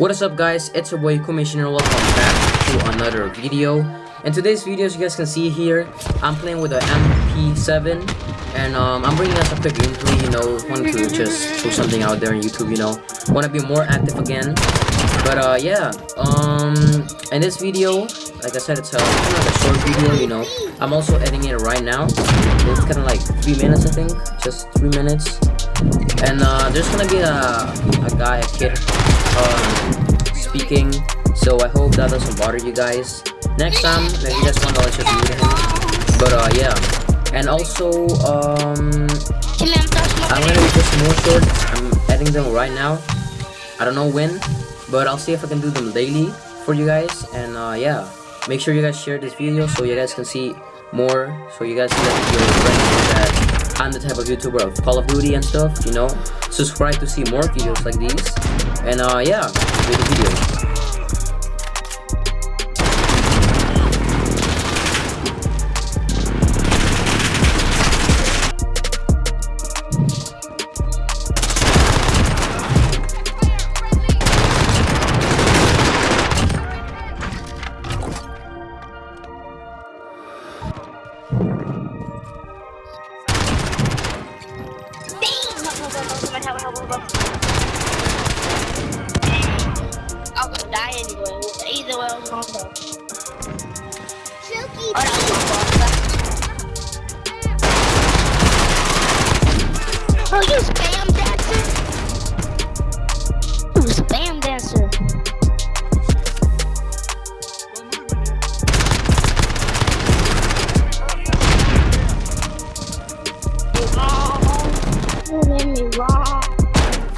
What is up guys, it's your boy Commissioner, welcome back to another video. In today's video, as you guys can see here, I'm playing with the MP7 and um, I'm bringing us a quick gameplay, you know, wanted to just put something out there on YouTube, you know, want to be more active again. But uh, yeah, um, in this video, like I said, it's a, kind of a short video, you know, I'm also editing it right now. It's kind of like 3 minutes, I think, just 3 minutes. And uh, there's gonna be a, a guy, a kid, um, speaking. So I hope that doesn't bother you guys. Next time, guys want to, let's just him. But uh, yeah. And also, um, I'm gonna be just more short. I'm editing them right now. I don't know when, but I'll see if I can do them daily for you guys. And uh, yeah, make sure you guys share this video so you guys can see more. So you guys can let your friends that I'm the type of YouTuber of Call of Duty and stuff. You know, subscribe to see more videos like these. And uh, yeah, enjoy the video. I was gonna die anyway. Either way, I was gonna go.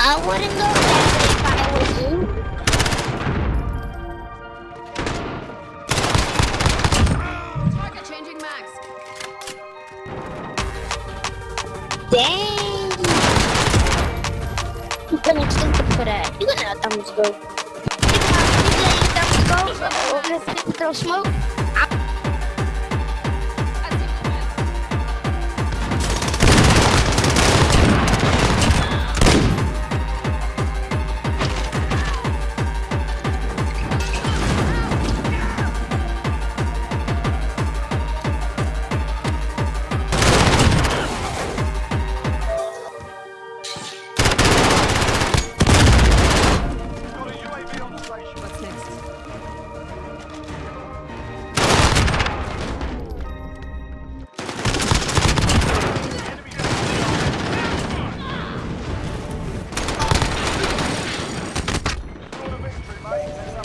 I wouldn't go way if I was you. Target changing max. Dang! You couldn't think for that. You gonna them go. You gonna them go. Throw smoke. Right, uh,